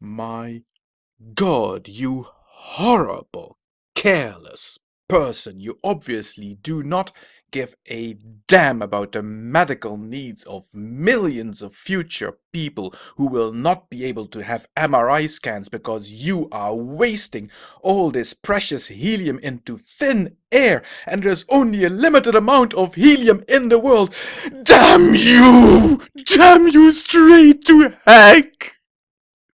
My God, you horrible, careless person. You obviously do not give a damn about the medical needs of millions of future people who will not be able to have MRI scans because you are wasting all this precious helium into thin air and there's only a limited amount of helium in the world. Damn you! Damn you straight to heck!